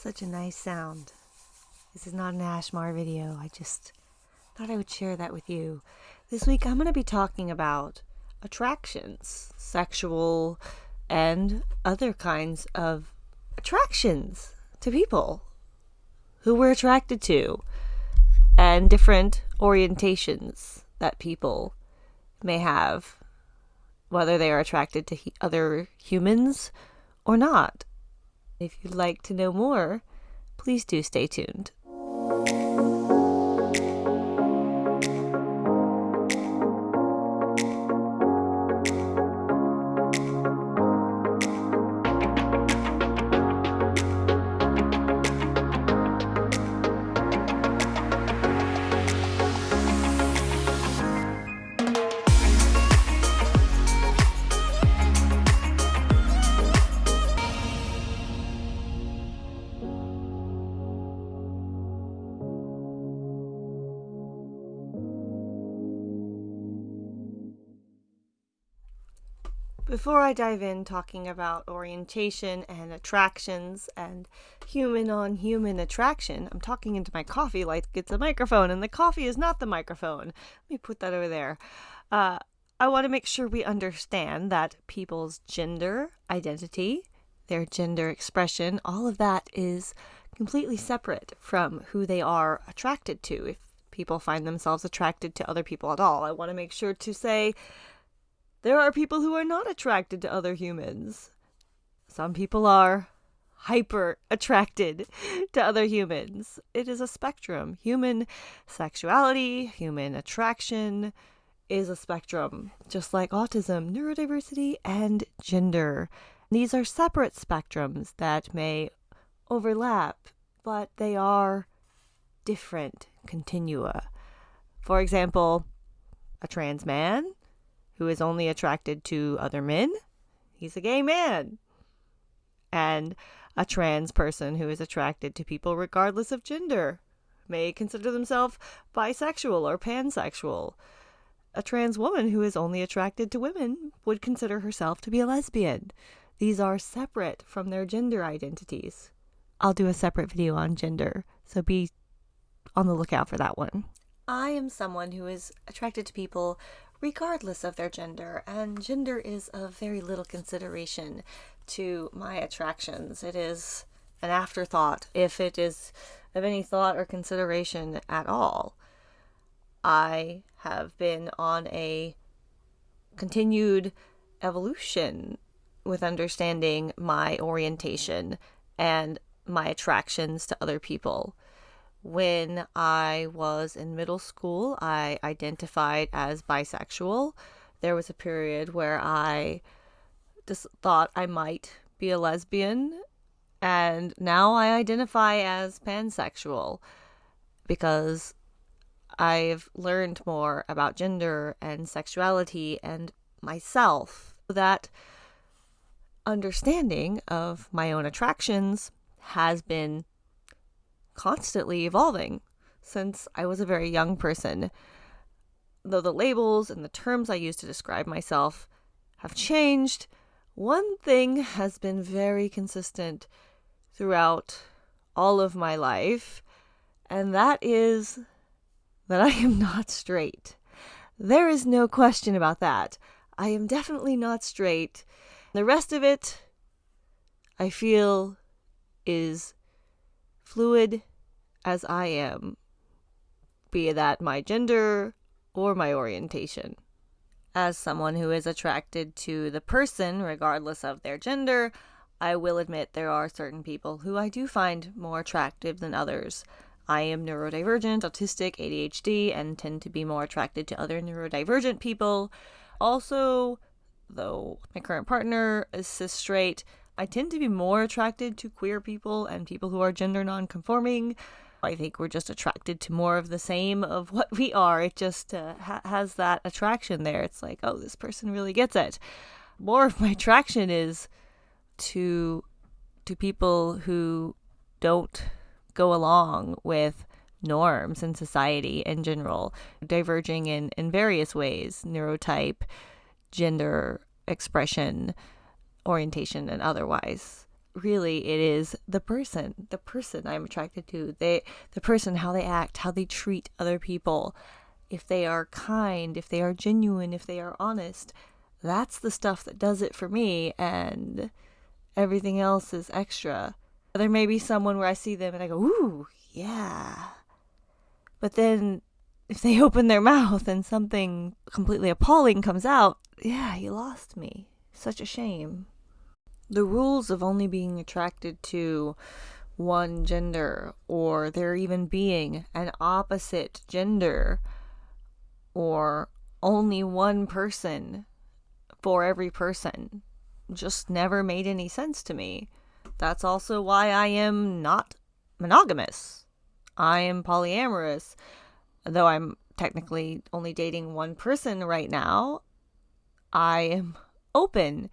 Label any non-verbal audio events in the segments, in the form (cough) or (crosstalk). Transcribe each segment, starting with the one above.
Such a nice sound. This is not an ASMR video. I just thought I would share that with you. This week I'm going to be talking about attractions, sexual and other kinds of attractions to people who we're attracted to and different orientations that people may have, whether they are attracted to he- other humans or not. If you'd like to know more, please do stay tuned. Before I dive in talking about orientation and attractions and human on human attraction, I'm talking into my coffee like it's a microphone, and the coffee is not the microphone. Let me put that over there. Uh, I want to make sure we understand that people's gender identity, their gender expression, all of that is completely separate from who they are attracted to. If people find themselves attracted to other people at all, I want to make sure to say there are people who are not attracted to other humans. Some people are hyper attracted (laughs) to other humans. It is a spectrum. Human sexuality, human attraction is a spectrum, just like autism, neurodiversity, and gender. These are separate spectrums that may overlap, but they are different continua. For example, a trans man who is only attracted to other men, he's a gay man. And a trans person who is attracted to people regardless of gender may consider themselves bisexual or pansexual. A trans woman who is only attracted to women would consider herself to be a lesbian. These are separate from their gender identities. I'll do a separate video on gender, so be on the lookout for that one. I am someone who is attracted to people regardless of their gender, and gender is of very little consideration to my attractions. It is an afterthought, if it is of any thought or consideration at all. I have been on a continued evolution with understanding my orientation and my attractions to other people. When I was in middle school, I identified as bisexual. There was a period where I just thought I might be a lesbian, and now I identify as pansexual because I've learned more about gender and sexuality and myself. That understanding of my own attractions has been constantly evolving since I was a very young person. Though the labels and the terms I use to describe myself have changed, one thing has been very consistent throughout all of my life, and that is that I am not straight. There is no question about that. I am definitely not straight. The rest of it, I feel, is fluid as I am, be that my gender or my orientation. As someone who is attracted to the person, regardless of their gender, I will admit there are certain people who I do find more attractive than others. I am neurodivergent, autistic, ADHD, and tend to be more attracted to other neurodivergent people. Also, though my current partner is cis straight, I tend to be more attracted to queer people and people who are gender nonconforming. I think we're just attracted to more of the same of (laughs) what we are. It just uh, ha- has that attraction there. It's like, oh, this person really gets it. More of my attraction is to to people who don't go along with norms in society in general, diverging in, in various ways neurotype, gender expression, orientation, and otherwise. Really it is the person, the person I'm attracted to. They the person how they act, how they treat other people. If they are kind, if they are genuine, if they are honest. That's the stuff that does it for me and everything else is extra. There may be someone where I see them and I go, "Ooh, yeah." But then if they (laughs) open their mouth and something completely appalling comes out, yeah, you lost me. Such a shame. The rules of only being attracted to one gender, or there even being an opposite gender, or only one person for every person, just never made any sense to me. That's also why I am not monogamous. I am polyamorous though I'm technically only dating one person right now, I am open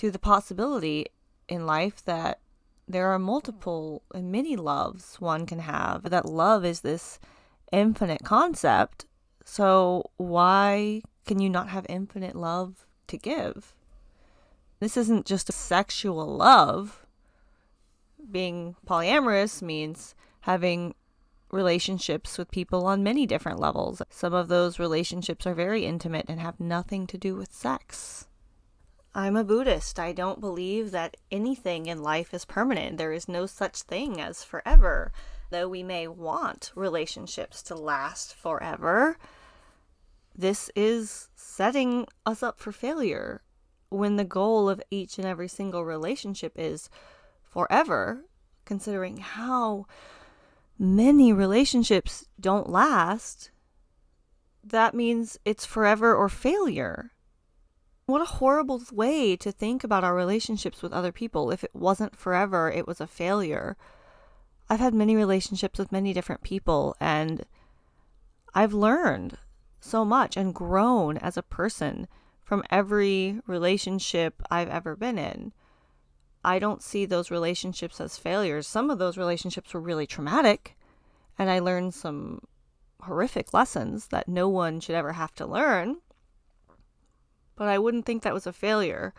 to the possibility in life that there are multiple and many loves one can have. That love is this infinite concept. So, why can you not have infinite love to give? This isn't just a sexual love. Being polyamorous means having relationships with people on many different levels. Some of those relationships are very intimate and have nothing to do with sex. I'm a Buddhist. I don't believe that anything in life is permanent. There is no such thing as forever. Though we may want relationships to last forever, this is setting us up for failure when the goal of each and every single relationship is forever, considering how many relationships don't last, that means it's forever or failure. What a horrible way to think about our relationships with other people. If it wasn't forever, it was a failure. I've had many relationships with many different people, and I've learned so much and grown as a person from every relationship I've ever been in. I don't see those relationships as failures. Some of those relationships were really traumatic, and I learned some horrific lessons that no one should ever have to learn. But I wouldn't think that was a failure.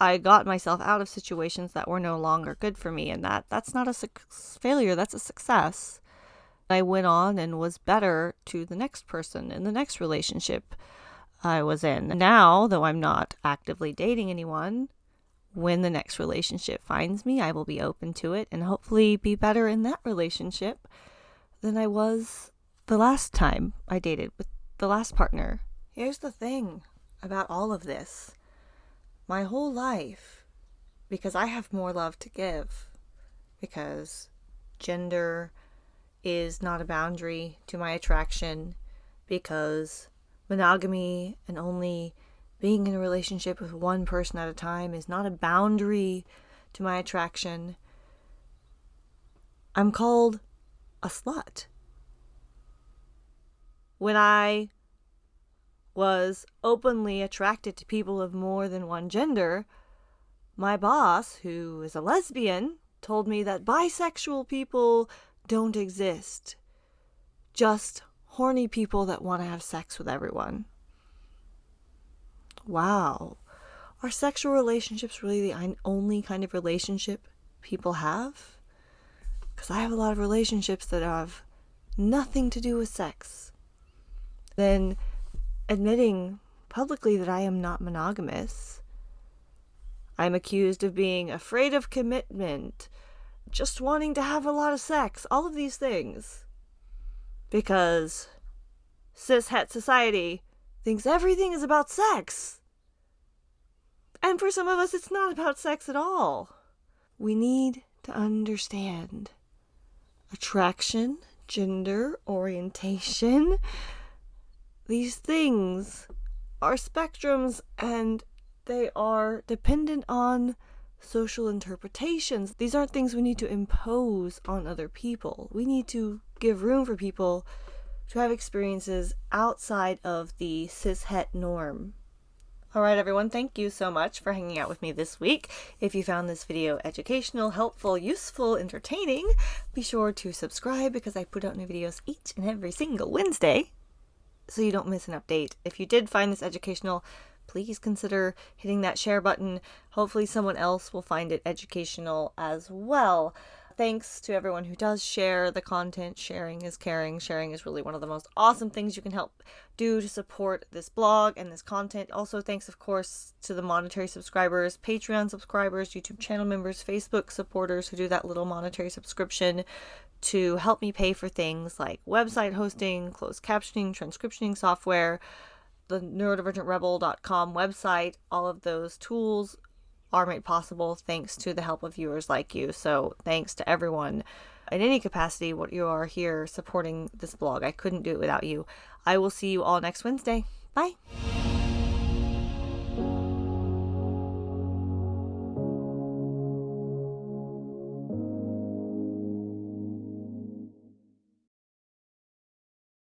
I got myself out of situations that were no longer good for me, and that that's not a su- failure, that's a success. I went on and was better to the next person in the next relationship I was in. Now, though I'm not actively dating anyone, when the next relationship finds me, I will be open to it and hopefully be better in that relationship than I was the last time I dated with the last partner. Here's the thing about all of this my whole life, because I have more love to give, because gender is not a boundary to my attraction, because monogamy and only being in a relationship with one person at a time is not a boundary to my attraction. I'm called a slut. When I was openly attracted to people of more than one gender, my boss, who is a lesbian, told me that bisexual people don't exist. Just horny people that want to have sex with everyone wow, are sexual relationships really the only kind of relationship people have? Because I have a lot of relationships that have nothing to do with sex. Then admitting publicly that I am not monogamous. I'm accused of being afraid of commitment, just wanting to have a lot of sex, all of these things. Because cis het society thinks everything is about sex. And for some of us, it's not about sex at all. We need to understand attraction, gender, orientation. These things are spectrums and they are dependent on social interpretations. These aren't things we need to impose on other people. We need to give room for people to have experiences outside of the cis het norm. All right, everyone, thank you so much for hanging out with me this week. If you found this video educational, helpful, useful, entertaining, be sure to subscribe because I put out new videos each and every single Wednesday so you don't miss an update. If you did find this educational, please consider hitting that share button. Hopefully, someone else will find it educational as well thanks to everyone who does share the content. Sharing is caring. Sharing is really one of the most awesome things you can help do to support this blog and this content. Also, thanks, of course, to the monetary subscribers, Patreon subscribers, YouTube channel members, Facebook supporters who do that little monetary subscription to help me pay for things like website hosting, closed captioning, transcriptioning software, the neurodivergentrebel.com website, all of those tools are made possible thanks to the help of viewers like you. So, thanks to everyone in any capacity what you are here supporting this blog. I couldn't do it without you. I will see you all next Wednesday. Bye.